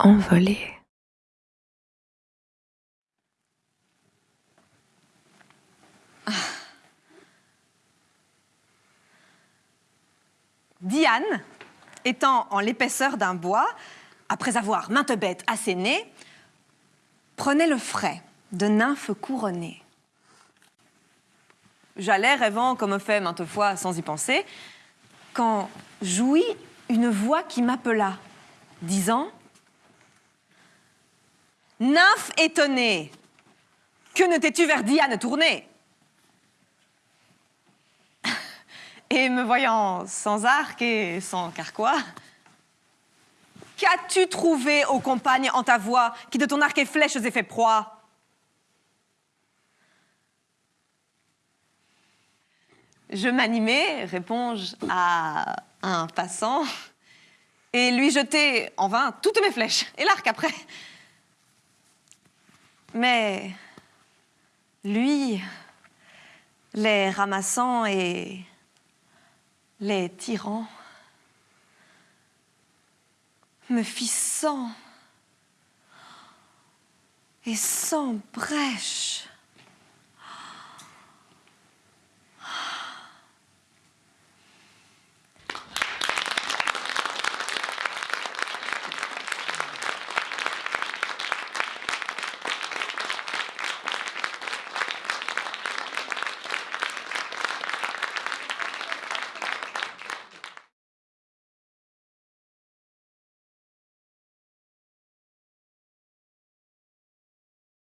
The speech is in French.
Envolée. Diane, étant en l'épaisseur d'un bois, après avoir maintes bêtes assénées, prenait le frais de nymphes couronnées. J'allais rêvant comme fait maintes fois sans y penser, quand jouit une voix qui m'appela, disant « Nymphe étonnée, que ne t'es-tu vers Diane tournée ?» Et me voyant sans arc et sans carquois, qu'as-tu trouvé, ô compagne, en ta voix, qui de ton arc et flèches ait fait proie? Je m'animai, réponds-je à un passant, et lui jetai en vain toutes mes flèches, et l'arc après. Mais lui, les ramassant et les tyrans me fit sang et sans brèche